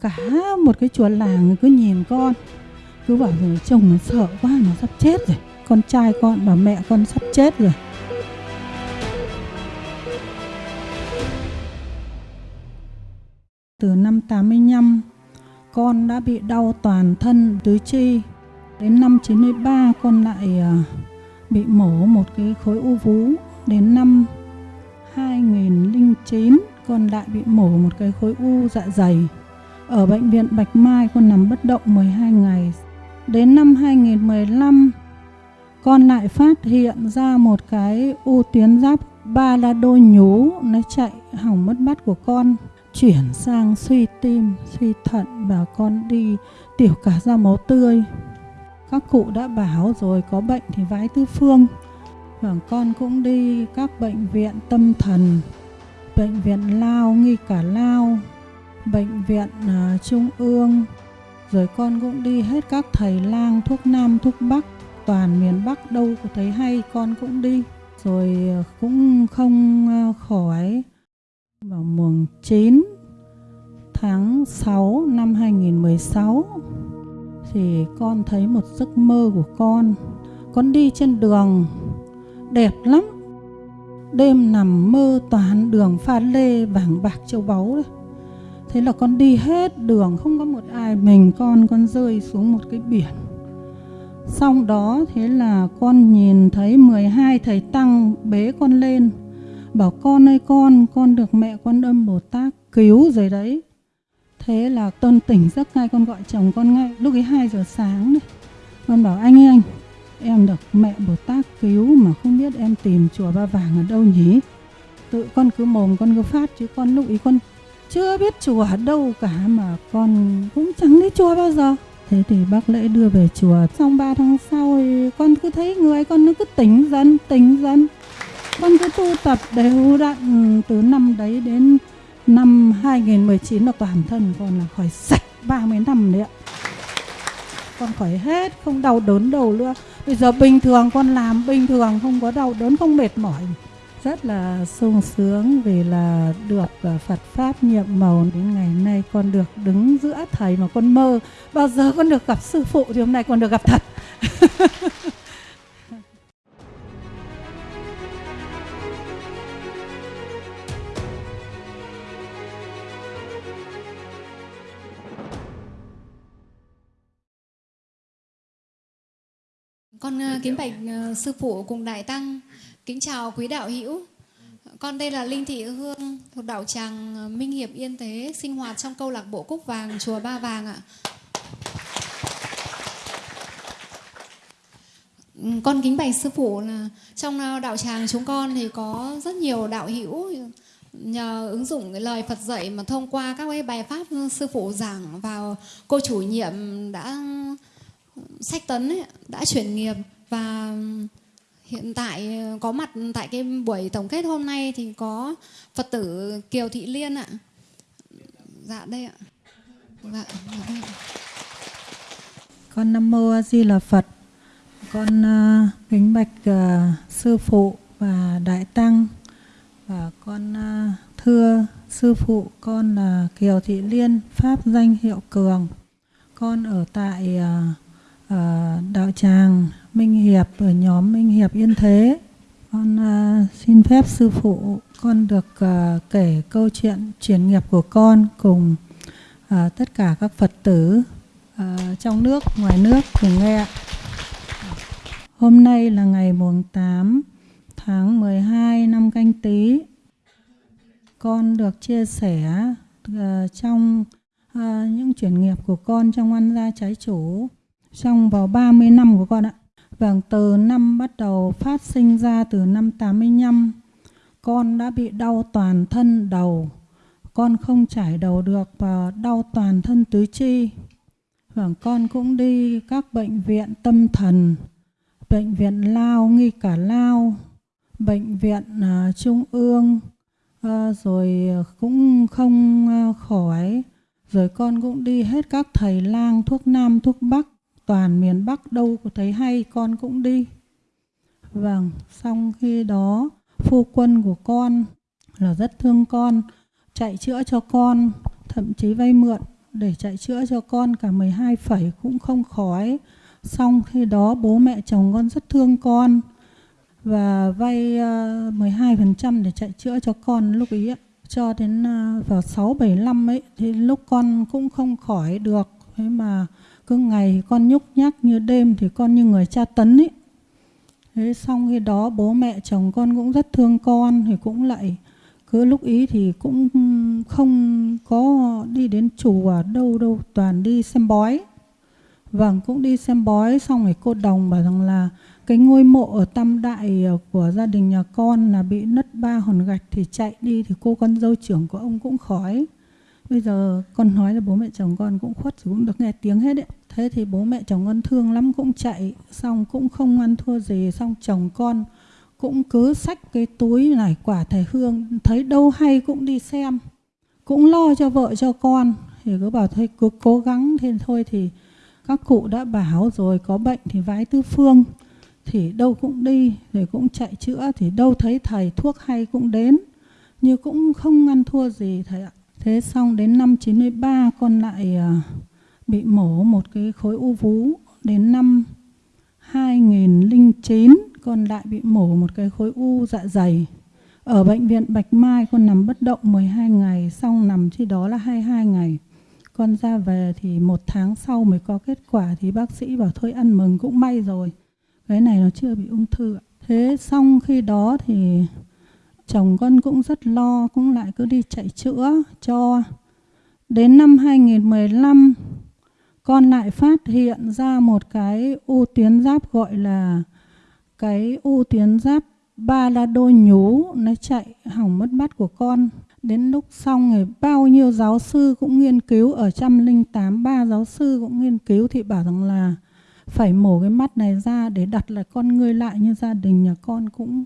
cả một cái chùa làng cứ nhìn con. Cứ bảo rồi, chồng nó sợ quá, nó sắp chết rồi. Con trai con bảo mẹ con sắp chết rồi. Từ năm 85 con đã bị đau toàn thân, tứ chi. Đến năm 93 con lại à, bị mổ một cái khối u vú. Đến năm 2009 con lại bị mổ một cái khối u dạ dày ở bệnh viện Bạch Mai con nằm bất động 12 ngày. Đến năm 2015 con lại phát hiện ra một cái u tuyến giáp ba là đôi nhú, nó chạy hỏng mất mắt của con, chuyển sang suy tim, suy thận và con đi tiểu cả ra máu tươi. Các cụ đã bảo rồi, có bệnh thì vái tứ phương. Và con cũng đi các bệnh viện tâm thần, bệnh viện lao, nghi cả lao bệnh viện uh, trung ương rồi con cũng đi hết các thầy lang thuốc nam thuốc bắc toàn miền bắc đâu có thấy hay con cũng đi. Rồi à, cũng không à, khỏi. Vào mùng 9 tháng 6 năm 2016 thì con thấy một giấc mơ của con. Con đi trên đường đẹp lắm. Đêm nằm mơ toàn đường pha lê vàng bạc châu báu đấy thế là con đi hết đường, không có một ai mình, con con rơi xuống một cái biển. Xong đó, thế là con nhìn thấy 12 thầy tăng bế con lên, bảo, con ơi, con con được mẹ con âm bồ tát cứu rồi đấy. Thế là tôn tỉnh giấc ngay, con gọi chồng con ngay. Lúc ấy 2 giờ sáng đấy con bảo, anh ơi, anh, em được mẹ bồ tát cứu mà không biết em tìm chùa ba vàng ở đâu nhỉ? Tự con cứ mồm, con cứ phát chứ con lúc ấy con chưa biết chùa ở đâu cả mà con cũng chẳng đi chùa bao giờ. Thế thì bác lễ đưa về chùa. Xong 3 tháng sau thì con cứ thấy người con nó cứ tỉnh dần tỉnh dần. Con cứ tu tập đều đặn ừ, từ năm đấy đến năm 2019 là toàn thân con là khỏi sạch 30 năm đấy ạ. Con khỏi hết, không đau đớn đầu nữa. Bây giờ bình thường con làm, bình thường không có đau đớn, không mệt mỏi rất là sung sướng vì là được à, Phật pháp nhiệm màu đến ngày nay con được đứng giữa thầy mà con mơ. Bao giờ con được gặp sư phụ thì hôm nay con được gặp thật. Con à, kính bạch à, sư phụ cùng đại tăng, kính chào quý đạo hữu. Con đây là Linh Thị Hương thuộc đạo tràng ờ, Minh Hiệp Yên Thế, sinh hoạt trong câu lạc bộ Cúc Vàng, chùa Ba Vàng ạ. Ừ, con kính bạch sư phụ là trong ờ, đạo tràng chúng con thì có rất nhiều đạo hữu nhờ ứng dụng cái lời Phật dạy mà thông qua các cái bài pháp sư phụ giảng vào cô chủ nhiệm đã sách tấn ấy, đã chuyển nghiệp và hiện tại ờ, có mặt tại cái buổi tổng kết hôm nay thì có Phật tử Kiều Thị Liên ạ. Dạ đây ạ. Dạ, dạ đây. Con Nam Mô A Di Đà Phật. Con uh, kính bạch uh, sư phụ và đại tăng và con uh, thưa sư phụ con là Kiều Thị Liên pháp danh hiệu Cường. Con ở tại uh, Ờ, đạo tràng Minh Hiệp ở nhóm Minh Hiệp Yên Thế. Con uh, xin phép sư phụ con được uh, kể câu chuyện chuyển nghiệp của con cùng uh, tất cả các Phật tử uh, trong nước, ngoài nước cùng nghe. Hôm nay là ngày mùng 8 tháng 12 năm canh tí. Con được chia sẻ uh, trong uh, những chuyển nghiệp của con trong ăn gia trái chủ trong vào 30 năm của con ạ. Vâng, từ năm bắt đầu phát sinh ra từ năm 85, con đã bị đau toàn thân đầu. Con không trải đầu được và đau toàn thân tứ chi. Vâng, con cũng đi các bệnh viện tâm thần, bệnh viện Lao, nghi cả Lao, bệnh viện uh, Trung ương, uh, rồi cũng không uh, khỏi. Rồi con cũng đi hết các thầy lang thuốc nam, thuốc bắc toàn miền Bắc đâu có thấy hay con cũng đi. Vâng, xong khi đó phu quân của con là rất thương con, chạy chữa cho con, thậm chí vay mượn để chạy chữa cho con cả 12 phẩy cũng không khỏi. Xong khi đó bố mẹ chồng con rất thương con và vay ờ, 12% để chạy chữa cho con lúc ý cho đến ờ, vào 6 75 ấy thì lúc con cũng không khỏi được thế mà cứ ngày con nhúc nhắc như đêm thì con như người cha tấn ấy. Thế xong khi đó bố mẹ chồng con cũng rất thương con thì cũng lại cứ lúc ý thì cũng không có đi đến chùa đâu đâu, toàn đi xem bói. Vâng cũng đi xem bói xong rồi cô đồng bảo rằng là cái ngôi mộ ở tam đại của gia đình nhà con là bị nứt ba hòn gạch thì chạy đi thì cô con dâu trưởng của ông cũng khói. Bây giờ con nói là bố mẹ chồng con cũng khuất thì cũng được nghe tiếng hết đấy thế thì bố mẹ chồng con thương lắm cũng chạy xong cũng không ăn thua gì xong chồng con cũng cứ xách cái túi này quả thầy hương thấy đâu hay cũng đi xem cũng lo cho vợ cho con. Thì cứ bảo thôi cứ cố gắng thế thôi thì các cụ đã bảo rồi có bệnh thì vái tứ phương thì đâu cũng đi rồi cũng chạy chữa thì đâu thấy thầy thuốc hay cũng đến nhưng cũng không ăn thua gì thầy ạ. Thế xong đến năm 93 con lại uh, bị mổ một cái khối u vú đến năm 2009 con lại bị mổ một cái khối u dạ dày. Ở bệnh viện Bạch Mai, con nằm bất động 12 ngày xong nằm khi đó là 22 ngày. Con ra về thì một tháng sau mới có kết quả, thì bác sĩ bảo thôi ăn mừng cũng may rồi. Cái này nó chưa bị ung thư thế xong khi đó thì chồng con cũng rất lo, cũng lại cứ đi chạy chữa cho. Đến năm 2015 con lại phát hiện ra một cái u tuyến giáp gọi là cái u tuyến giáp ba la đôi nhú nó chạy hỏng mất mắt của con. Đến lúc xong thì bao nhiêu giáo sư cũng nghiên cứu, ở trăm linh tám ba giáo sư cũng nghiên cứu thì bảo rằng là phải mổ cái mắt này ra để đặt lại con người lại như gia đình nhà con cũng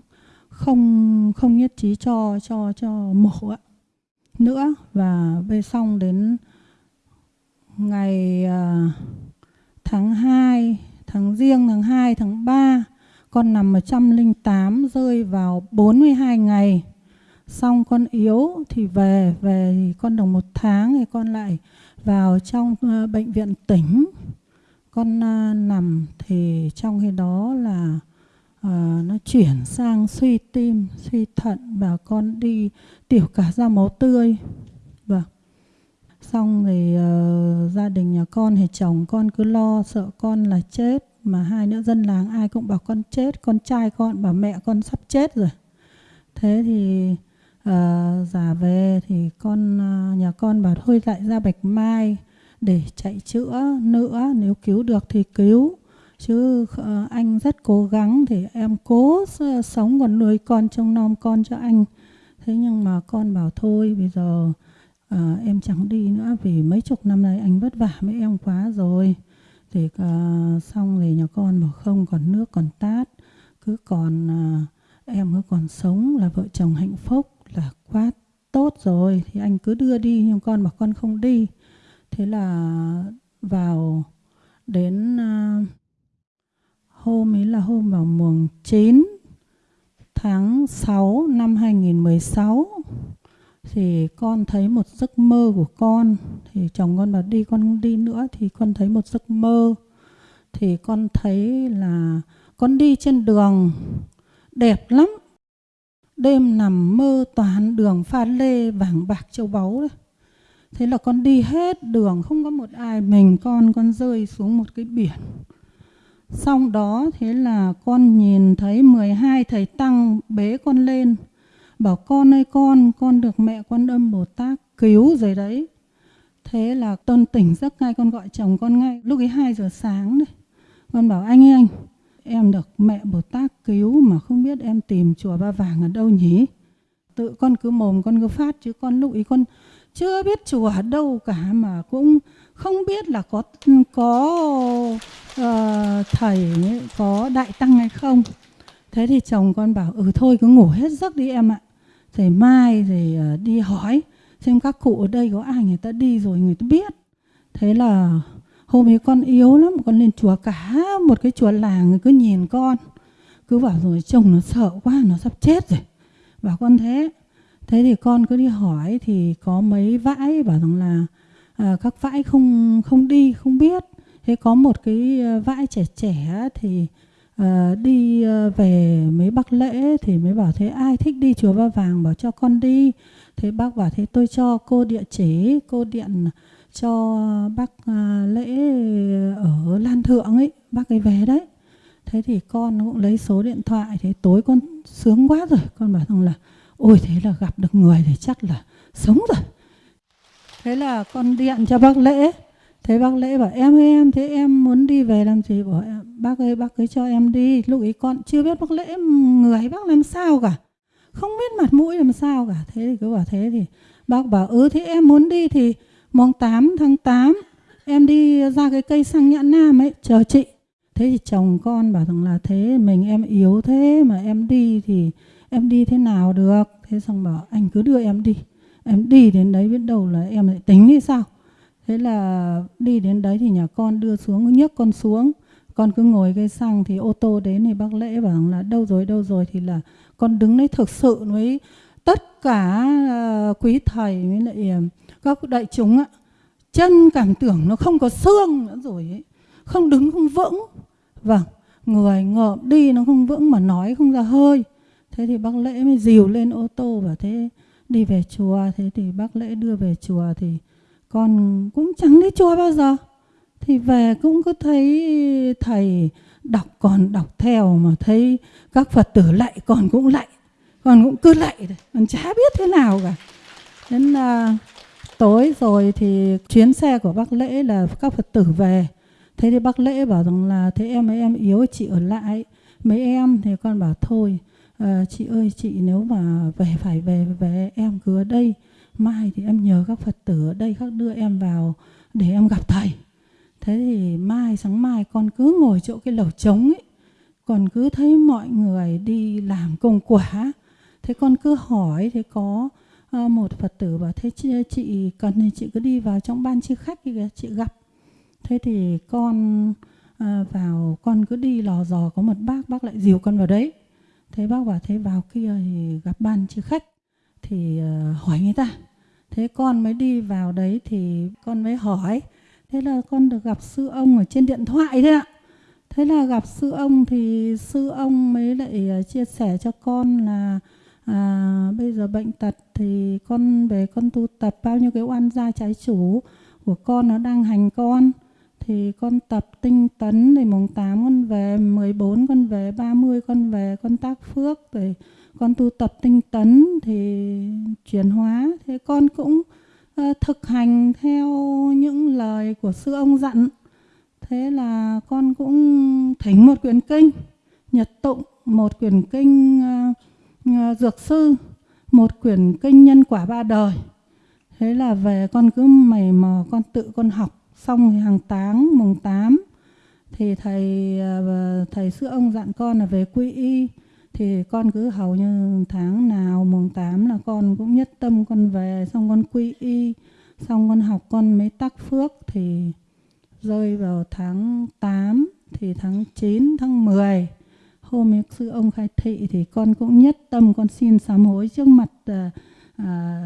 không không nhất trí cho cho cho mổ ạ. Nữa và về xong đến ngày à, tháng 2 tháng riêng tháng 2 tháng 3 con nằm ở 108 rơi vào 42 ngày. Xong con yếu thì về về thì con được một tháng thì con lại vào trong ờ, bệnh viện tỉnh. Con à, nằm thì trong khi đó là uh, nó chuyển sang suy tim suy thận và con đi tiểu cả ra máu tươi xong thì uh, gia đình nhà con thì chồng con cứ lo sợ con là chết mà hai nữa dân làng ai cũng bảo con chết con trai con bảo mẹ con sắp chết rồi. Thế thì uh, giả về thì con uh, nhà con bảo thôi lại ra bạch mai để chạy chữa nữa nếu cứu được thì cứu. Chứ uh, anh rất cố gắng thì em cố sống còn nuôi con trông nom con cho anh. Thế nhưng mà con bảo thôi bây giờ à, em chẳng đi nữa vì mấy chục năm nay anh vất vả với em quá rồi. Thì à, xong thì nhà con bảo không còn nước còn tát. Cứ còn à, em cứ còn sống là vợ chồng hạnh phúc là quá tốt rồi. Thì anh cứ đưa đi nhưng con bảo con không đi. Thế là vào đến à, hôm ấy là hôm vào mùng 9 tháng 6 năm 2016 thì con thấy một giấc mơ của con. Thì chồng con bảo đi, con không đi nữa thì con thấy một giấc mơ. Thì con thấy là con đi trên đường, đẹp lắm. Đêm nằm mơ toàn đường pha lê vàng bạc châu báu đấy. Thế là con đi hết đường, không có một ai mình. Con con rơi xuống một cái biển. Xong đó thế là con nhìn thấy 12 thầy tăng bế con lên bảo con ơi con con được mẹ quan âm bồ tát cứu rồi đấy. Thế là con tỉnh giấc ngay con gọi chồng con ngay. Lúc ấy 2 giờ sáng đấy. Con bảo anh ơi anh em được mẹ bồ tát cứu mà không biết em tìm chùa ba vàng ở đâu nhỉ? Tự con cứ mồm con cứ phát chứ con lúc ấy con chưa biết chùa ở đâu cả mà cũng không biết là có có uh, thầy có đại tăng hay không. Thế thì chồng con bảo ừ thôi cứ ngủ hết giấc đi em ạ rồi mai rồi ờ, đi hỏi xem các cụ ở đây có ai người ta đi rồi người ta biết. Thế là hôm ấy con yếu lắm con lên chùa cả một cái chùa làng cứ nhìn con. Cứ bảo rồi chồng nó sợ quá nó sắp chết rồi. Bảo con thế. Thế thì con cứ đi hỏi thì có mấy vãi bảo rằng là à, các vãi không không đi không biết. Thế có một cái ờ, vãi trẻ trẻ thì à, đi ờ, về mấy bác lễ thì mới bảo thế ai thích đi chùa ba vàng bảo cho con đi. Thế bác bảo thế tôi cho cô địa chỉ cô điện cho bác ờ, lễ ở lan thượng ấy bác ấy về đấy. Thế thì con cũng lấy số điện thoại thế tối con sướng quá rồi con bảo rằng là ôi thế là gặp được người thì chắc là sống rồi. Thế là con điện cho bác lễ thế bác lễ bảo, em ơi, em thế em muốn đi về làm gì? Bảo, bác ơi, bác cứ cho em đi. Lúc ấy con chưa biết bác lễ người bác làm sao cả. Không biết mặt mũi làm sao cả. Thế thì cứ bảo, thế thì bác bảo ừ thế em muốn đi thì mùng 8 tháng 8 em đi ra cái cây xăng nhãn nam ấy, chờ chị. Thế thì chồng con bảo rằng là, thế mình em yếu thế mà em đi thì em đi thế nào được? Thế xong bảo, anh cứ đưa em đi. Em đi đến đấy biết đâu là em lại tính đi sao? Thế là đi đến đấy thì nhà con đưa xuống nhấc con xuống. Con cứ ngồi cây xăng thì ô tô đến thì bác lễ bảo là đâu rồi đâu rồi? Thì là con đứng đấy thực sự với tất cả uh, quý thầy với lại à, các đại chúng ạ. Chân cảm tưởng nó không có xương nữa rồi ấy. Không đứng không vững. Vâng người ngợm đi nó không vững mà nói không ra hơi. Thế thì bác lễ mới dìu lên ô tô và thế đi về chùa. Thế thì bác lễ đưa về chùa thì con cũng chẳng đi chùa bao giờ. Thì về cũng cứ thấy thầy đọc còn đọc theo mà thấy các phật tử lạy còn cũng lạy còn cũng cứ lạy còn chả biết thế nào cả. Đến là tối rồi thì chuyến xe của bác lễ là các phật tử về. Thế thì bác lễ bảo rằng là thế em ấy em yếu chị ở lại. Mấy em thì con bảo thôi à, chị ơi chị nếu mà về phải về về em cứ ở đây mai thì em nhờ các phật tử ở đây các đưa em vào để em gặp thầy. Thế thì mai sáng mai con cứ ngồi chỗ cái lầu trống ấy còn cứ thấy mọi người đi làm công quả. Thế con cứ hỏi thế có ờ, một phật tử bảo thế chị, chị cần thì chị cứ đi vào trong ban chi khách thì chị gặp. Thế thì con ờ, vào con cứ đi lò dò có một bác bác lại dìu con vào đấy. Thế bác bảo thế vào kia thì gặp ban chi khách thì ờ, hỏi người ta. Thế con mới đi vào đấy thì con mới hỏi. Thế là con được gặp sư ông ở trên điện thoại thế ạ. Thế là gặp sư ông thì sư ông mới lại ờ, chia sẻ cho con là à, bây giờ bệnh tật thì con về con tu tập bao nhiêu cái oan gia trái chủ của con nó đang hành con. Thì con tập tinh tấn thì mùng 8 con về 14 con về 30 con về con tác phước rồi con tu tập tinh tấn thì chuyển hóa. Thế con cũng uh, thực hành theo những lời của sư ông dặn. Thế là con cũng thỉnh một quyển kinh nhật tụng một quyển kinh uh, uh, dược sư một quyển kinh nhân quả ba đời. Thế là về con cứ mày mò con tự con học. Xong thì hàng táng mùng 8 thì thầy thầy sư ông dặn con là về quy y thì con cứ hầu như tháng nào mùng 8 là con cũng nhất tâm con về xong con quy y xong con học con mới tắc phước. Thì rơi vào tháng 8 thì tháng 9 tháng 10 hôm ấy sư ông khai thị thì con cũng nhất tâm con xin sám hối trước mặt à, à,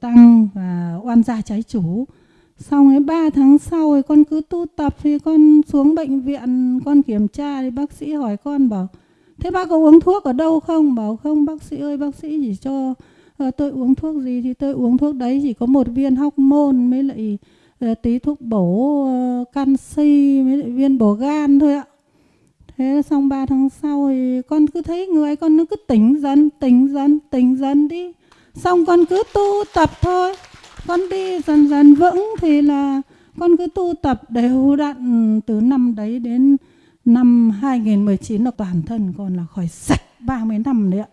tăng và oan gia trái chủ. Xong ấy ba tháng sau thì con cứ tu tập thì con xuống bệnh viện con kiểm tra thì bác sĩ hỏi con bảo thế bác có uống thuốc ở đâu không? Bảo không bác sĩ ơi bác sĩ chỉ cho uh, tôi uống thuốc gì thì tôi uống thuốc đấy. Chỉ có một viên hóc môn mới lại uh, tí thuốc bổ uh, canxi mới lại viên bổ gan thôi ạ. Thế xong ba tháng sau thì con cứ thấy người con nó cứ tỉnh dần tỉnh dần tỉnh dần đi. Xong con cứ tu tập thôi. Con đi dần dần vững thì là con cứ tu tập đều đặn từ năm đấy đến năm 2019 là toàn thân con là khỏi sạch 30 năm đấy ạ.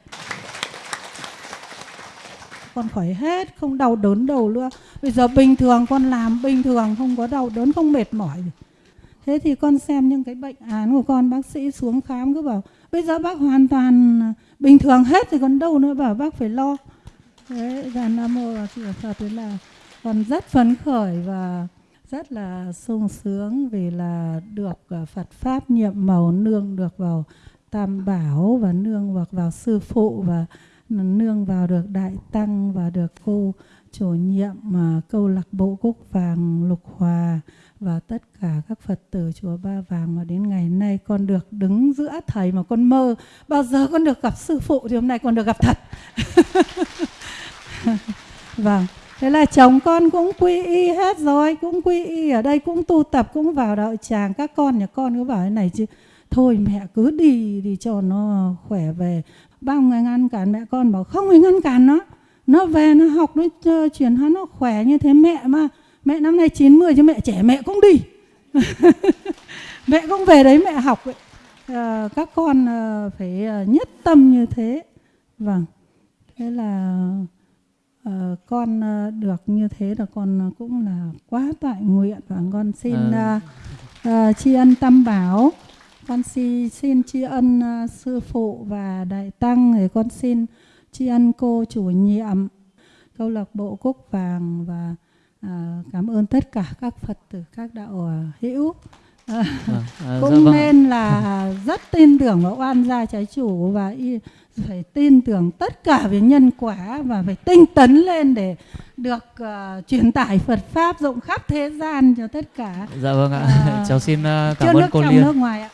Con khỏi hết, không đau đớn đầu nữa. Bây giờ bình thường con làm bình thường không có đau đớn, không mệt mỏi. Thế thì con xem những cái bệnh án của con bác sĩ xuống khám cứ bảo bây giờ bác hoàn toàn à, bình thường hết thì còn đâu nữa bảo bác phải lo đấy là nam mô và di phật là con rất phấn khởi và rất là sung sướng vì là được à, Phật pháp nhiệm màu nương được vào Tam Bảo và nương vào, vào sư phụ và nương vào được đại tăng và được cô chủ nhiệm mà câu lạc bộ cúc vàng lục hòa và tất cả các Phật tử chùa Ba Vàng mà đến ngày nay con được đứng giữa thầy mà con mơ bao giờ con được gặp sư phụ thì hôm nay con được gặp thật. vâng, thế là chồng con cũng quy y hết rồi, cũng quy y ở đây cũng tu tập cũng vào đạo tràng. Các con nhà con cứ bảo thế này chứ. Thôi mẹ cứ đi đi cho nó khỏe về. Bao người ngăn cản mẹ con bảo không phải ngăn cản nó. Nó về nó học nó chuyển hóa nó khỏe như thế. Mẹ mà mẹ năm nay 90 chứ mẹ trẻ mẹ cũng đi. Mẹ cũng về đấy mẹ học ấy. À, các con ờ, phải ờ, nhất tâm như thế. Vâng. Thế là à, con à, được như thế là con cũng là quá tại nguyện và con xin à. À, tri ân tâm bảo con xin xin tri ân uh, sư phụ và đại tăng thì con xin tri ân cô chủ nhiệm câu lạc bộ cúc vàng và à, cảm ơn tất cả các phật tử các đạo à, hữu à, à, cũng dạ vâng. nên là rất tin tưởng vào oan gia trái chủ và y, phải tin tưởng tất cả về nhân quả và phải tinh tấn lên để được uh, truyền tải Phật pháp rộng khắp thế gian cho tất cả. Dạ vâng ạ. À, Cháu xin uh, cảm ơn cô Liên. Nước ngoài ạ.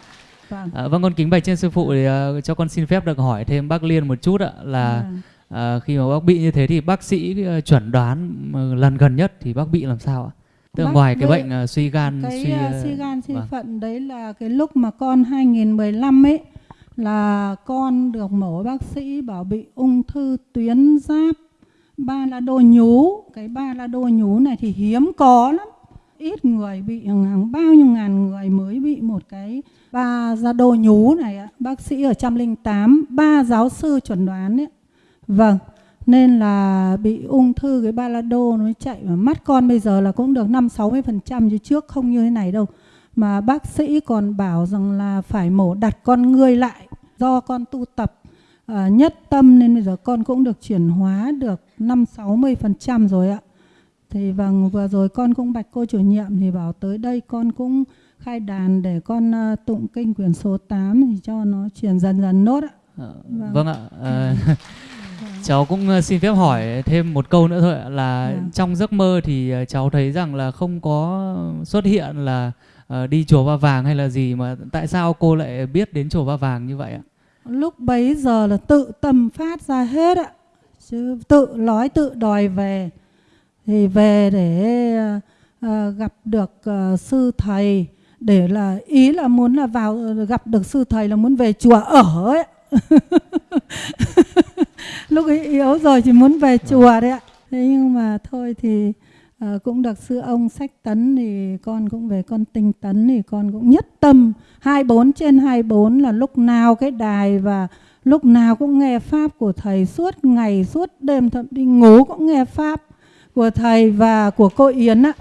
Vâng. À, vâng con kính bạch trên sư phụ thì uh, cho con xin phép được hỏi thêm bác Liên một chút ạ là. À, khi mà bác bị như thế thì bác sĩ uh, chuẩn đoán uh, lần gần nhất thì bác bị làm sao ạ? Tức ngoài cái bệnh uh, suy gan cái, suy uh, suy gan suy vâng. phận đấy là cái lúc mà con 2015 ấy là con được mổ bác sĩ bảo bị ung thư tuyến giáp ba la đô nhú. Cái ba la đô nhú này thì hiếm có lắm. Ít người bị hàng bao nhiêu ngàn người mới bị một cái ba la đô nhú này ạ. Bác sĩ ở trăm linh tám ba giáo sư chuẩn đoán ấy. Vâng, nên là bị ung thư cái ba la đô nó chạy mà mắt con bây giờ là cũng được 5 60% chứ trước không như thế này đâu. Mà bác sĩ còn bảo rằng là phải mổ đặt con ngươi lại do con tu tập uh, nhất tâm nên bây giờ con cũng được chuyển hóa được 5 60% rồi ạ. Thì vâng vừa rồi con cũng bạch cô chủ nhiệm thì bảo tới đây con cũng khai đàn để con uh, tụng kinh quyển số 8 thì cho nó chuyển dần dần nốt ạ. Ờ, vâng. vâng ạ. À, cháu cũng ờ, xin phép hỏi thêm một câu nữa thôi là. Dạ. trong giấc mơ thì ờ, cháu thấy rằng là không có xuất hiện là uh, đi chùa Ba Vàng hay là gì mà tại sao cô lại biết đến chùa Ba Vàng như vậy ạ? Lúc bấy giờ là tự tâm phát ra hết ạ. Chứ tự nói tự đòi về thì về để uh, gặp được uh, sư thầy để là ý là muốn là vào gặp được sư thầy là muốn về chùa ở ấy lúc ấy yếu rồi chỉ muốn về chùa đấy ạ thế nhưng mà thôi thì uh, cũng được sư ông sách tấn thì con cũng về con tinh tấn thì con cũng nhất tâm 24 trên 24 là lúc nào cái đài và lúc nào cũng nghe pháp của thầy suốt ngày suốt đêm thậm đi ngủ cũng nghe pháp của thầy và của cô Yến ạ.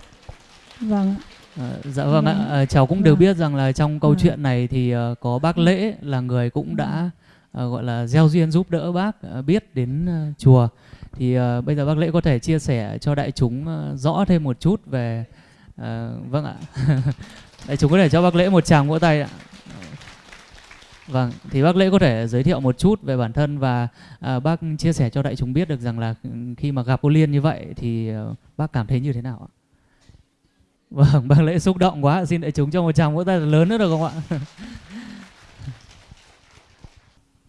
Vâng. À, dạ vâng ạ, à, cháu cũng vâng. đều biết rằng là trong câu vâng. chuyện này thì uh, có bác Lễ là người cũng đã uh, gọi là gieo duyên giúp đỡ bác ờ, biết đến uh, chùa. Thì uh, bây giờ bác lễ có thể chia sẻ cho đại chúng uh, rõ thêm một chút về uh, vâng ạ. Đại chúng có thể cho bác lễ một tràng vỗ tay ạ. Vâng thì bác lễ có thể giới thiệu một chút về bản thân và uh, bác chia sẻ cho đại chúng biết được rằng là ừ, khi mà gặp cô liên như vậy thì uh, bác cảm thấy như thế nào ạ? Vâng bác lễ xúc động quá. Xin đại chúng cho một tràng vỗ tay lớn nữa được không ạ?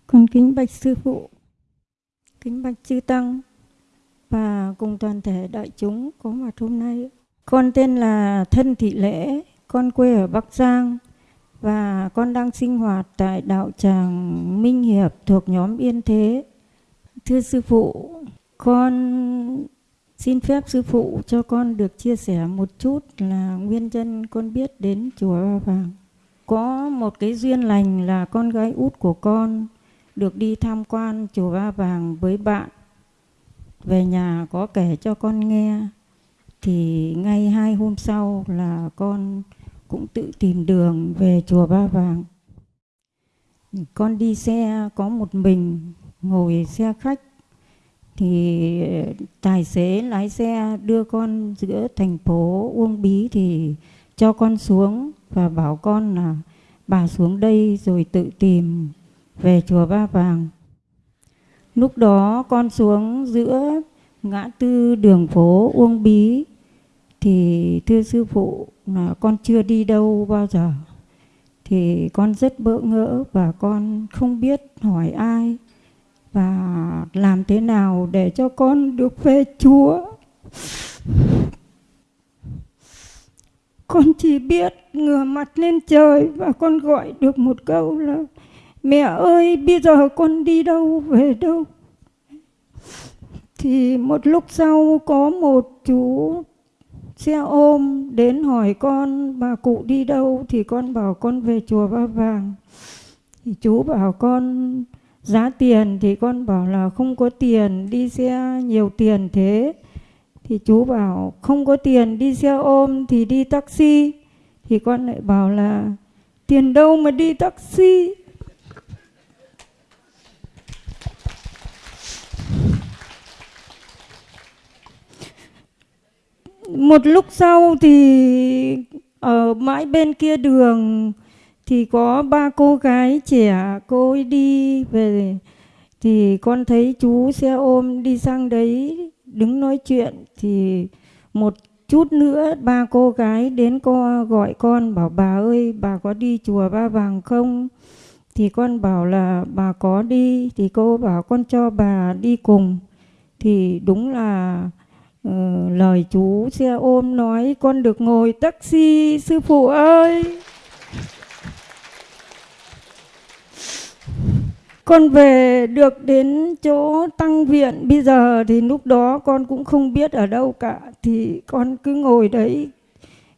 Con kính bạch sư phụ, kính bạch chư tăng và cùng toàn thể đại chúng có mặt hôm nay. Con tên là Thân Thị Lễ, con quê ở Bắc Giang và con đang sinh hoạt tại đạo tràng Minh Hiệp thuộc nhóm Yên Thế. Thưa sư phụ, con xin phép sư phụ cho con được chia sẻ một chút là nguyên nhân con biết đến chùa Ba Vàng. Có một cái duyên lành là con gái út của con được đi tham quan chùa Ba Vàng với bạn. Về nhà có kể cho con nghe, thì ngay hai hôm sau là con cũng tự tìm đường về chùa Ba Vàng. Con đi xe, có một mình ngồi xe khách, thì tài xế lái xe đưa con giữa thành phố Uông Bí thì cho con xuống và bảo con là, bà xuống đây rồi tự tìm về chùa Ba Vàng. Lúc đó con xuống giữa ngã tư đường phố Uông Bí, thì thưa sư phụ là con chưa đi đâu bao giờ thì con rất bỡ ngỡ và con không biết hỏi ai và làm thế nào để cho con được về Chúa. Con chỉ biết ngửa mặt lên trời và con gọi được một câu là Mẹ ơi, bây giờ con đi đâu, về đâu? Thì một lúc sau có một chú xe ôm đến hỏi con, bà cụ đi đâu? Thì con bảo con về chùa Ba Vàng. Thì chú bảo con, giá tiền? Thì con bảo là, không có tiền, đi xe nhiều tiền thế. Thì chú bảo, không có tiền, đi xe ôm thì đi taxi. Thì con lại bảo là, tiền đâu mà đi taxi? Một lúc sau thì ở mãi bên kia đường thì có ba cô gái trẻ, cô ấy đi về thì con thấy chú xe ôm đi sang đấy đứng nói chuyện thì một chút nữa ba cô gái đến cô gọi con bảo, bà ơi, bà có đi chùa ba vàng không? Thì con bảo là, bà có đi. Thì cô bảo, con cho bà đi cùng. Thì đúng là Ờ, lời chú xe ôm nói con được ngồi taxi sư phụ ơi. Con về được đến chỗ tăng viện. Bây giờ thì lúc đó con cũng không biết ở đâu cả thì con cứ ngồi đấy.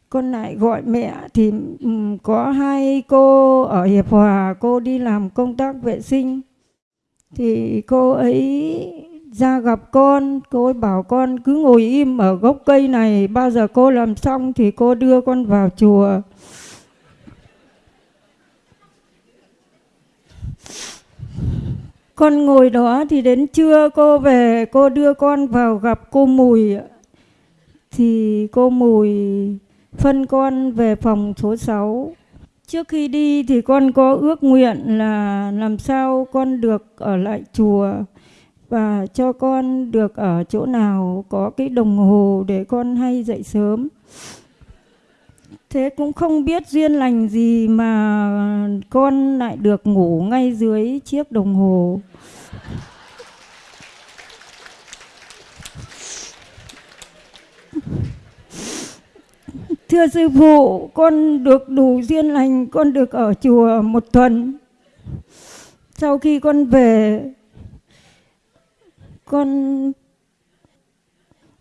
Con lại gọi mẹ thì um, có hai cô ở hiệp hòa cô đi làm công tác vệ sinh. Thì cô ấy ra gặp con, cô bảo con cứ ngồi im ở gốc cây này, bao giờ cô làm xong thì cô đưa con vào chùa. Con ngồi đó thì đến trưa cô về, cô đưa con vào gặp cô Mùi. Thì cô Mùi phân con về phòng số 6 trước khi đi thì con có ước nguyện là làm sao con được ở lại chùa và cho con được ở chỗ nào có cái đồng hồ để con hay dậy sớm thế cũng không biết duyên lành gì mà con lại được ngủ ngay dưới chiếc đồng hồ Thưa sư phụ, con được đủ duyên lành, con được ở chùa một tuần. Sau khi con về, con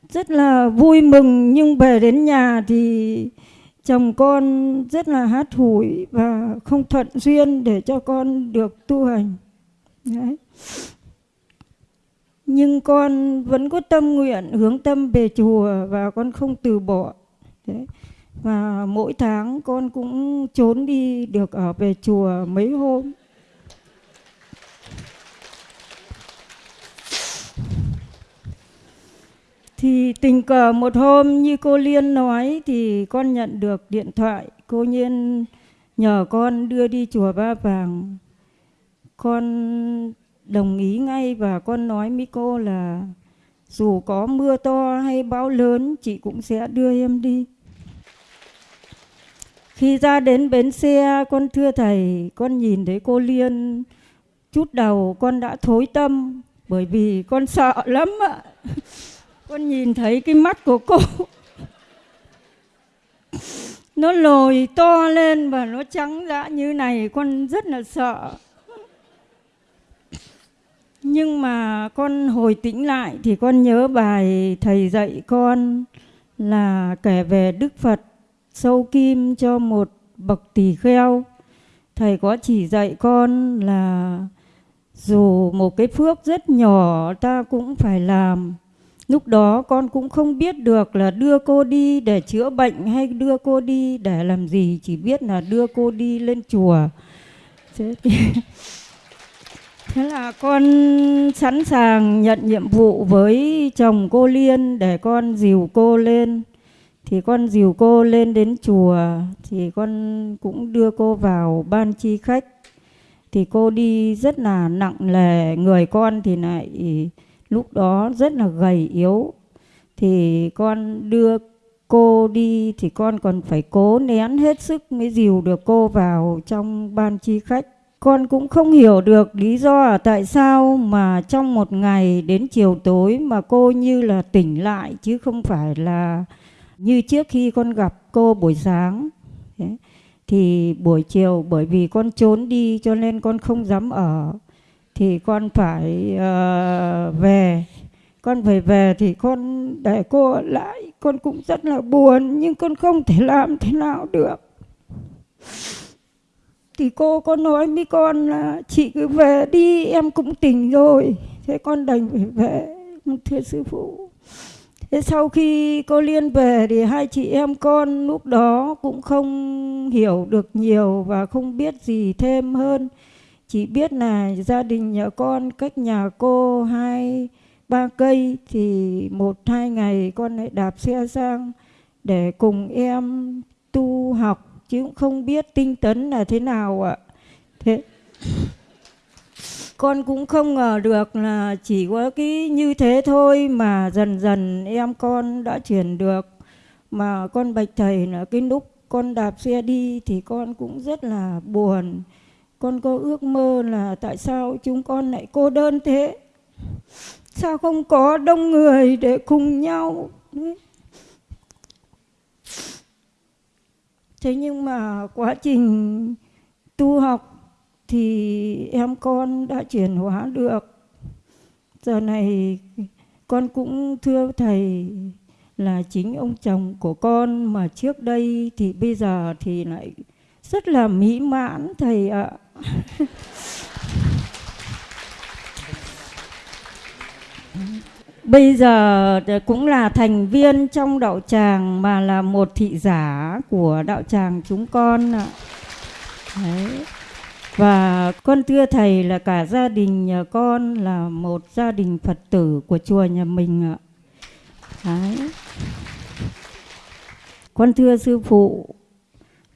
rất là vui mừng, nhưng về đến nhà thì chồng con rất là hát hủi và không thuận duyên để cho con được tu hành. Đấy. Nhưng con vẫn có tâm nguyện hướng tâm về chùa và con không từ bỏ. Đấy. Và mỗi tháng con cũng trốn đi được ở về chùa mấy hôm. Thì tình cờ một hôm như cô Liên nói thì con nhận được điện thoại. Cô Nhiên nhờ con đưa đi chùa Ba Vàng. Con đồng ý ngay và con nói với cô là dù có mưa to hay bão lớn, chị cũng sẽ đưa em đi. Khi ra đến bến xe, con thưa thầy, con nhìn thấy cô Liên chút đầu con đã thối tâm bởi vì con sợ lắm ạ. Con nhìn thấy cái mắt của cô nó lồi to lên và nó trắng dã như này, con rất là sợ. Nhưng mà con hồi tĩnh lại thì con nhớ bài thầy dạy con là kể về Đức Phật, sâu kim cho một bậc tỳ kheo. Thầy có chỉ dạy con là dù một cái phước rất nhỏ ta cũng phải làm. Lúc đó con cũng không biết được là đưa cô đi để chữa bệnh hay đưa cô đi để làm gì, chỉ biết là đưa cô đi lên chùa. Thế, Thế là con sẵn sàng nhận nhiệm vụ với chồng cô Liên để con dìu cô lên thì con dìu cô lên đến chùa thì con cũng đưa cô vào ban chi khách thì cô đi rất là nặng lề người con thì lại lúc đó rất là gầy yếu. Thì con đưa cô đi, thì con còn phải cố nén hết sức mới dìu được cô vào trong ban chi khách. Con cũng không hiểu được lý do là tại sao mà trong một ngày đến chiều tối mà cô như là tỉnh lại, chứ không phải là như trước khi con gặp cô buổi sáng. Thì buổi chiều bởi vì con trốn đi cho nên con không dám ở thì con phải uh, về. Con phải về thì con để cô ở lại con cũng rất là buồn nhưng con không thể làm thế nào được. Thì cô có nói với con là chị cứ về đi em cũng tỉnh rồi. Thế con đành phải về thưa sư phụ. Thế sau khi cô liên về thì hai chị em con lúc đó cũng không hiểu được nhiều và không biết gì thêm hơn chỉ biết là gia đình nhà con cách nhà cô hai, ba cây thì một, hai ngày con lại đạp xe sang để cùng em tu học, chứ cũng không biết tinh tấn là thế nào ạ. Thế con cũng không ngờ được là chỉ có cái như thế thôi mà dần dần em con đã chuyển được. Mà con bạch thầy là cái lúc con đạp xe đi thì con cũng rất là buồn con có ước mơ là tại sao chúng con lại cô đơn thế? Sao không có đông người để cùng nhau? Thế nhưng mà quá trình tu học thì em con đã chuyển hóa được. Giờ này con cũng thưa thầy là chính ông chồng của con mà trước đây thì bây giờ thì lại rất là mỹ mãn thầy ạ bây giờ cũng là thành viên trong đạo tràng mà là một thị giả của đạo tràng chúng con ạ Đấy. Và con thưa thầy là cả gia đình nhà con là một gia đình Phật tử của chùa nhà mình ạ. Đấy. Con thưa sư phụ,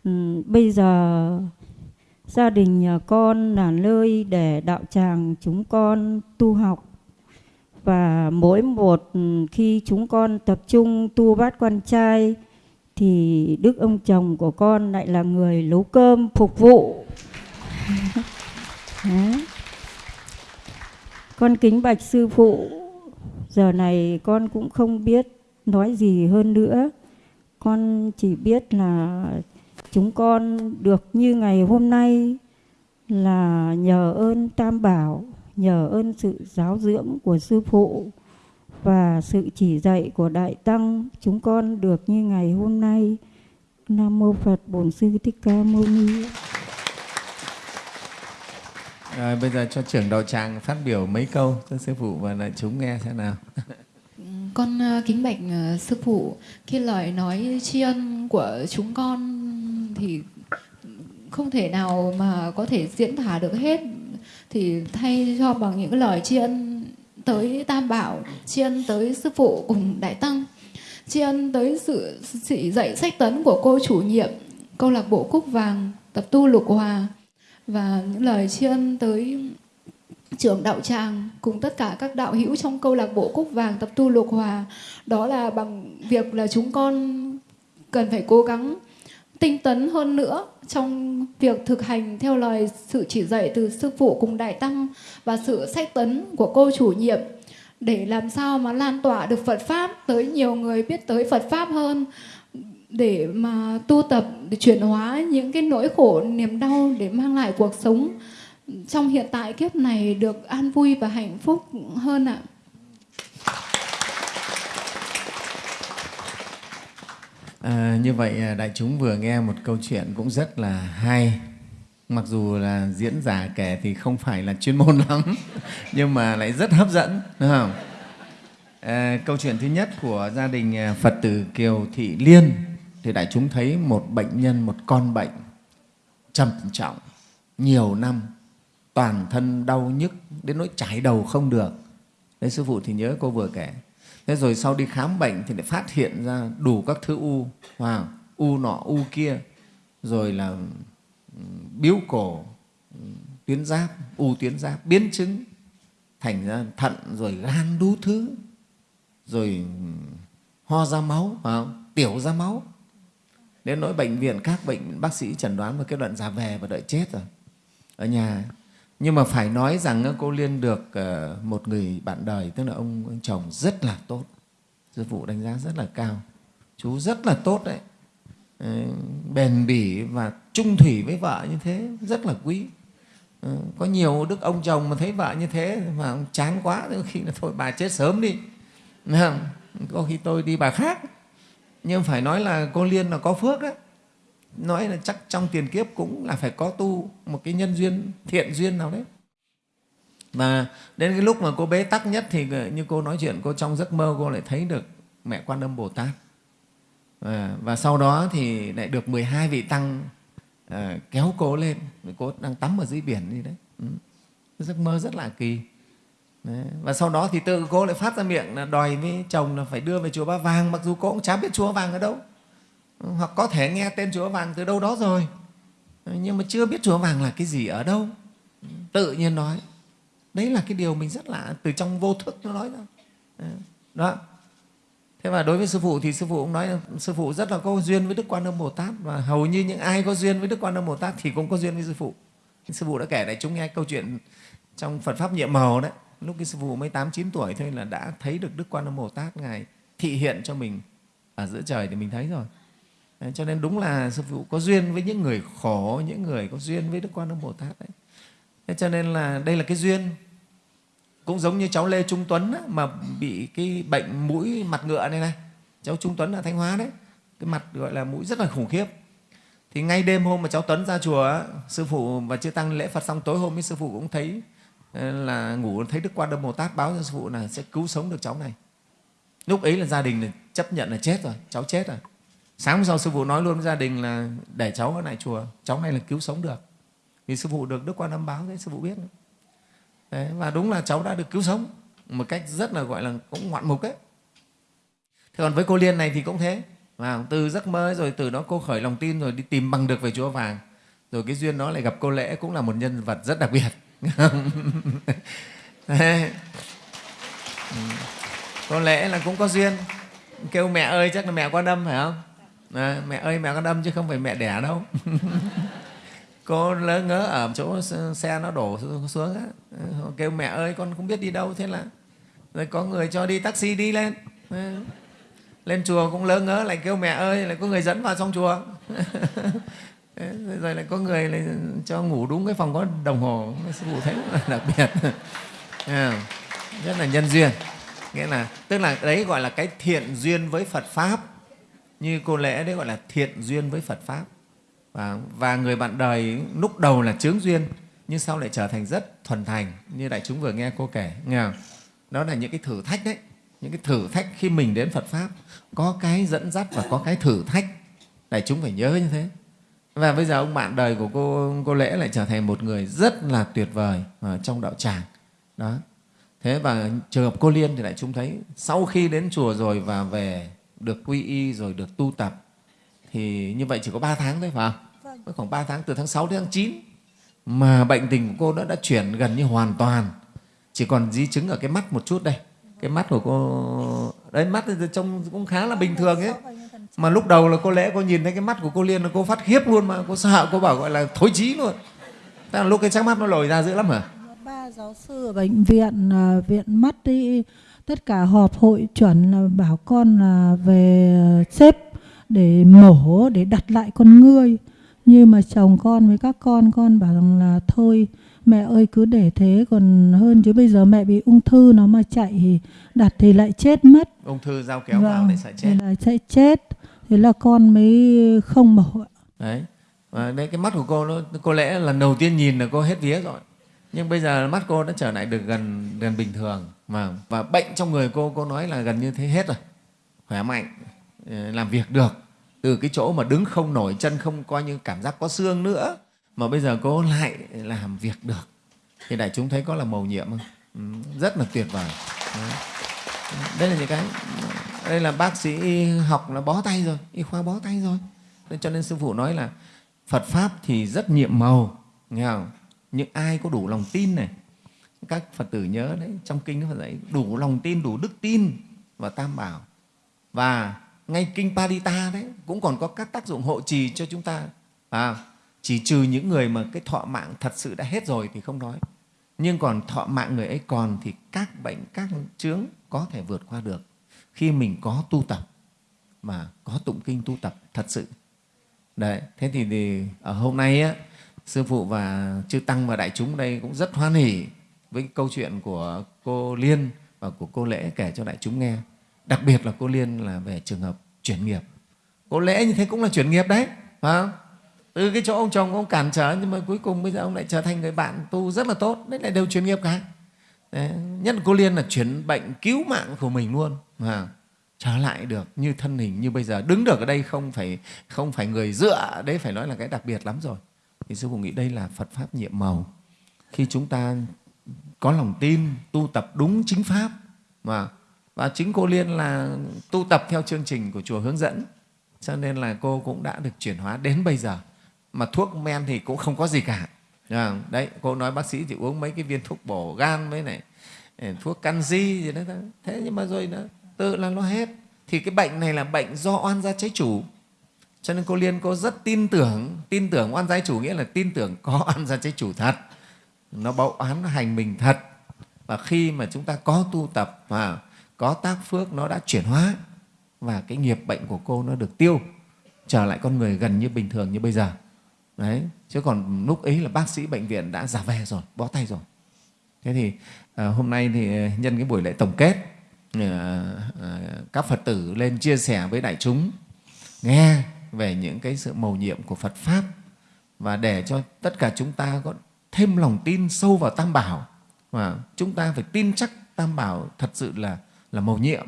ừ, bây giờ gia đình nhà con là nơi để đạo tràng chúng con tu học. Và mỗi một ừ, khi chúng con tập trung tu bát quan trai thì đức ông chồng của con lại là người nấu cơm phục vụ. Con kính bạch sư phụ giờ này con cũng không biết nói gì hơn nữa. Con chỉ biết là chúng con được như ngày hôm nay là nhờ ơn tam bảo nhờ ơn sự giáo dưỡng của sư phụ và sự chỉ dạy của đại tăng chúng con được như ngày hôm nay nam mô phật bổn sư thích ca mâu ni rồi bây giờ cho trưởng đạo tràng phát biểu mấy câu cho sư phụ và lại chúng nghe xem nào. Con ờ, kính bạch ờ, sư phụ, khi lời nói tri ân của chúng con thì không thể nào mà có thể diễn tả được hết. Thì thay cho bằng những lời tri ân tới Tam Bảo, tri ân tới sư phụ cùng đại tăng, tri ân tới sự chỉ dạy sách tấn của cô chủ nhiệm câu lạc bộ Cúc Vàng tập tu Lục Hòa và những lời tri ân tới trưởng đạo tràng cùng tất cả các đạo hữu trong câu lạc bộ Cúc Vàng tập tu Lục Hòa. Đó là bằng việc là chúng con cần phải cố gắng tinh tấn hơn nữa trong việc thực hành theo lời sự chỉ dạy từ sư phụ cùng đại tăng và sự sách tấn của cô chủ nhiệm để làm sao mà lan tỏa được Phật pháp tới nhiều người biết tới Phật pháp hơn, để mà tu tập, để chuyển hóa những cái nỗi khổ, niềm đau để mang lại cuộc sống trong hiện tại kiếp này được an vui và hạnh phúc hơn ạ. À, như vậy à, đại chúng vừa nghe một câu chuyện cũng rất là hay mặc dù là diễn giả kể thì không phải là chuyên môn lắm nhưng mà lại rất hấp dẫn đúng không à, câu chuyện thứ nhất của gia đình à, phật tử kiều thị liên thì đại chúng thấy một bệnh nhân, một con bệnh trầm trọng, nhiều năm, toàn thân đau nhức đến nỗi chảy đầu không được. Đấy sư phụ thì nhớ cô vừa kể. Thế rồi sau đi khám bệnh thì lại phát hiện ra đủ các thứ u, wow, u nọ, u kia, rồi là ừ, biếu cổ, ừ, tuyến giáp, u tuyến giáp, biến chứng thành ra thận rồi gan đu thứ rồi ừ, ho ra máu phải không? tiểu ra máu. Đến nỗi bệnh viện các bệnh bác sĩ chẩn đoán và kết luận già về và đợi chết rồi. Ở nhà nhưng mà phải nói rằng cô liên được ờ, một người bạn đời tức là ông, ông chồng rất là tốt sư phụ đánh giá rất là cao chú rất là tốt đấy. Ờ, bền bỉ và trung thủy với vợ như thế rất là quý. Ờ, có nhiều đức ông chồng mà thấy vợ như thế mà chán quá khi là thôi bà chết sớm đi. Có khi tôi đi bà khác. Nhưng phải nói là cô liên là có phước đấy nói là chắc trong tiền kiếp cũng là phải có tu một cái nhân duyên thiện duyên nào đấy. Và đến cái lúc mà cô bế tắc nhất thì như cô nói chuyện cô trong giấc mơ cô lại thấy được mẹ quan âm bồ tát. Và, và sau đó thì lại được 12 vị tăng uh, kéo cô lên. Cô đang tắm ở dưới biển gì đấy. Ừ. giấc mơ rất là kỳ. Đấy. Và sau đó thì tự cô lại phát ra miệng là đòi với chồng là phải đưa về chùa Ba Vàng mặc dù cô cũng chả biết chùa Vàng ở đâu hoặc có thể nghe tên chùa Vàng từ đâu đó rồi. Nhưng mà chưa biết chùa Vàng là cái gì ở đâu. Tự nhiên nói. Đấy là cái điều mình rất lạ từ trong vô thức nó nói ra. Đó. Thế và đối với sư phụ thì sư phụ cũng nói là sư phụ rất là có duyên với đức quan âm bồ tát. Và hầu như những ai có duyên với đức quan âm bồ tát thì cũng có duyên với sư phụ. Sư phụ đã kể lại chúng nghe câu chuyện trong phật pháp nhiệm màu đấy. Lúc cái sư phụ mới tám, chín tuổi thôi là đã thấy được đức quan âm bồ tát ngài thị hiện cho mình ở giữa trời thì mình thấy rồi đấy, cho nên đúng là sư phụ có duyên với những người khổ những người có duyên với đức quan âm bồ tát đấy. Thế cho nên là đây là cái duyên. Cũng giống như cháu lê trung tuấn á, mà bị cái bệnh mũi mặt ngựa này này. Cháu trung tuấn ở thanh hóa đấy. Cái mặt gọi là mũi rất là khủng khiếp. Thì ngay đêm hôm mà cháu tuấn ra chùa sư phụ và chưa tăng lễ phật xong tối hôm ấy sư phụ cũng thấy ờ, là ngủ thấy đức quan âm bồ tát báo cho sư phụ là sẽ cứu sống được cháu này. Lúc ấy là gia đình chấp nhận là chết rồi cháu chết rồi sáng hôm sau sư phụ nói luôn với gia đình là để cháu ở lại chùa cháu này là cứu sống được. Vì sư phụ được đức quan âm báo thế sư phụ biết. Đấy, và đúng là cháu đã được cứu sống một cách rất là gọi là cũng ngoạn mục đấy thế còn với cô liên này thì cũng thế. Và từ giấc mơ rồi từ đó cô khởi lòng tin rồi đi tìm bằng được về chúa vàng. Rồi cái duyên đó lại gặp cô lễ cũng là một nhân vật rất đặc biệt. Ừ. Cô lễ là cũng có duyên. Kêu mẹ ơi chắc là mẹ quan âm phải không? À, mẹ ơi mẹ con đâm chứ không phải mẹ đẻ đâu. Cô lỡ ngớ ở chỗ xe nó đổ xuống á. Ờ, kêu mẹ ơi con không biết đi đâu thế là rồi có người cho đi taxi đi lên. Ờ, lên chùa cũng lỡ ngớ lại kêu mẹ ơi lại có người dẫn vào trong chùa. Ờ, rồi lại có người lại cho ngủ đúng cái phòng có đồng hồ sư phụ thấy là đặc biệt. Rất là nhân duyên. Nghĩa là tức là đấy gọi là cái thiện duyên với phật pháp như cô lễ đấy gọi là thiện duyên với phật pháp. Và, và người bạn đời lúc đầu là chướng duyên nhưng sau lại trở thành rất thuần thành như đại chúng vừa nghe cô kể nghe không? đó là những cái thử thách đấy những cái thử thách khi mình đến Phật pháp. Có cái dẫn dắt và có cái thử thách. Đại chúng phải nhớ như thế. Và bây giờ ông bạn đời của cô cô lễ lại trở thành một người rất là tuyệt vời ở trong đạo tràng. Đó. Thế và trường hợp cô liên thì đại chúng thấy sau khi đến chùa rồi và về được quy y rồi được tu tập thì như vậy chỉ có 3 tháng thôi phải không? Vâng. khoảng 3 tháng từ tháng 6 đến tháng 9 mà bệnh tình của cô đã, đã chuyển gần như hoàn toàn. Chỉ còn di chứng ở cái mắt một chút đây. Cái mắt của cô đấy mắt trông cũng khá là bình thường ấy. Mà lúc đầu là cô lẽ cô nhìn thấy cái mắt của cô liên là cô phát khiếp luôn mà cô sợ cô bảo gọi là thối chí luôn. Thế là lúc cái sắc mắt nó lồi ra dữ lắm hả? Ba giáo sư ở bệnh viện à, viện mắt đi tất cả họp hội chuẩn là bảo con là về xếp để mổ để đặt lại con ngươi. Nhưng mà chồng con với các con con bảo rằng là thôi mẹ ơi cứ để thế còn hơn chứ bây giờ mẹ bị ung thư nó mà chạy thì đặt thì lại chết mất. Ung thư giao kéo vâng, vào để sẽ chết. thì lại sẽ chết. Thế là con mới không mổ đấy. Và đây cái mắt của cô nó có lẽ lần đầu tiên nhìn là cô hết vía rồi. Nhưng bây giờ mắt cô đã trở lại được gần gần bình thường Vâng. và bệnh trong người cô cô nói là gần như thế hết rồi. Khỏe mạnh ờ, làm việc được. Từ cái chỗ mà đứng không nổi chân không coi như cảm giác có xương nữa mà bây giờ cô lại làm việc được. Thì đại chúng thấy có là mầu nhiệm không? Ừ, rất là tuyệt vời. Đây là những cái đây là bác sĩ y học là bó tay rồi y khoa bó tay rồi. Cho nên sư phụ nói là phật pháp thì rất nhiệm màu nghe không? Những ai có đủ lòng tin này các phật tử nhớ đấy trong kinh nó phải dạy đủ lòng tin đủ đức tin và tam bảo. Và ngay kinh Parita đấy cũng còn có các tác dụng hộ trì cho chúng ta. À, chỉ trừ những người mà cái thọ mạng thật sự đã hết rồi thì không nói. Nhưng còn thọ mạng người ấy còn thì các bệnh các chướng có thể vượt qua được khi mình có tu tập mà có tụng kinh tu tập thật sự. Đấy thế thì, thì ở hôm nay á, sư phụ và chư tăng và đại chúng đây cũng rất hoan hỉ với câu chuyện của cô liên và của cô lễ kể cho đại chúng nghe. Đặc biệt là cô liên là về trường hợp chuyển nghiệp. Cô lễ như thế cũng là chuyển nghiệp đấy phải không? từ cái chỗ ông chồng ông cản trở nhưng mà cuối cùng bây giờ ông lại trở thành người bạn tu rất là tốt đấy lại đều chuyển nghiệp cả. Đấy. nhất là cô liên là chuyển bệnh cứu mạng của mình luôn à, trở lại được như thân hình như bây giờ đứng được ở đây không phải không phải người dựa đấy phải nói là cái đặc biệt lắm rồi. Thì sư phụ nghĩ đây là phật pháp nhiệm màu. Khi chúng ta có lòng tin, tu tập đúng chính pháp. Mà và chính cô liên là tu tập theo chương trình của chùa hướng dẫn. Cho nên là cô cũng đã được chuyển hóa đến bây giờ. Mà thuốc men thì cũng không có gì cả. À, đấy, cô nói bác sĩ thì uống mấy cái viên thuốc bổ gan với này ừ, thuốc canxi gì đó thế nhưng mà rồi nó, tự là nó hết. Thì cái bệnh này là bệnh do oan gia trái chủ. Cho nên cô liên cô rất tin tưởng tin tưởng oan gia trái chủ nghĩa là tin tưởng có oan gia trái chủ thật nó báo án nó hành mình thật. Và khi mà chúng ta có tu tập và có tác phước nó đã chuyển hóa và cái nghiệp bệnh của cô nó được tiêu trở lại con người gần như bình thường như bây giờ. Đấy chứ còn lúc ấy là bác sĩ bệnh viện đã giả về rồi bó tay rồi. Thế thì à, hôm nay thì nhân cái buổi lễ tổng kết à, à, các phật tử lên chia sẻ với đại chúng nghe về những cái sự mầu nhiệm của phật pháp và để cho tất cả chúng ta có thêm lòng tin sâu vào tam bảo. Và chúng ta phải tin chắc tam bảo thật sự là là mầu nhiệm,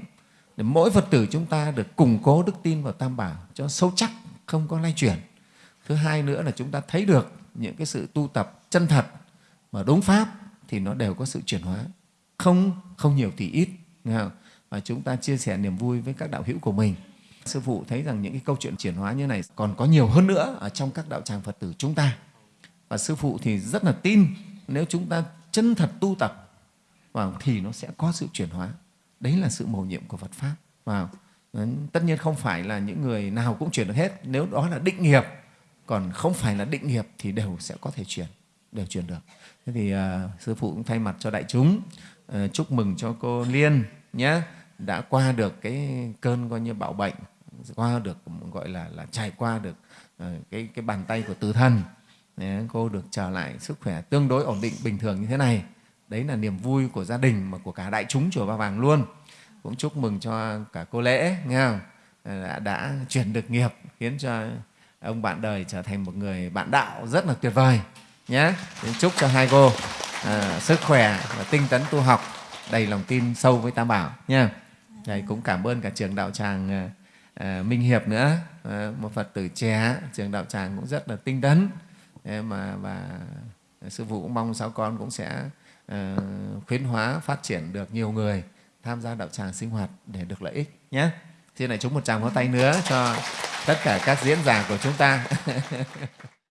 để mỗi phật tử chúng ta được củng cố đức tin vào tam bảo cho sâu chắc, không có lay chuyển. Thứ hai nữa là chúng ta thấy được những cái sự tu tập chân thật mà đúng pháp thì nó đều có sự chuyển hóa. Không không nhiều thì ít và chúng ta chia sẻ niềm vui với các đạo hữu của mình. Sư phụ thấy rằng những cái câu chuyện chuyển hóa như này còn có nhiều hơn nữa ở trong các đạo tràng phật tử chúng ta và sư phụ thì rất là tin nếu chúng ta chân thật tu tập và thì nó sẽ có sự chuyển hóa. Đấy là sự mầu nhiệm của phật pháp. Và ừ, tất nhiên không phải là những người nào cũng chuyển được hết. Nếu đó là định nghiệp còn không phải là định nghiệp thì đều sẽ có thể chuyển đều chuyển được. Thế thì uh, sư phụ cũng thay mặt cho đại chúng uh, chúc mừng cho cô liên nhé. Đã qua được cái cơn coi như bạo bệnh qua được gọi là là trải qua được uh, cái cái bàn tay của tử thần. Đấy, cô được trở lại sức khỏe tương đối ổn định bình thường như thế này. Đấy là niềm vui của gia đình mà của cả đại chúng chùa ba vàng luôn. Cũng chúc mừng cho cả cô lễ nghe không? Đã, đã chuyển được nghiệp khiến cho ông bạn đời trở thành một người bạn đạo rất là tuyệt vời nhé. Chúc cho hai cô à, sức khỏe và tinh tấn tu học đầy lòng tin sâu với tam bảo nha Đấy, cũng cảm ơn cả trường đạo tràng à, à minh hiệp nữa. À, một phật tử trẻ trường đạo tràng cũng rất là tinh tấn mà và sư phụ cũng mong sáu con cũng sẽ uh, khuyến hóa phát triển được nhiều người tham gia đạo tràng sinh hoạt để được lợi ích nhé. Xin lại chúng một tràng pháo tay nữa cho tất cả các diễn giả của chúng ta.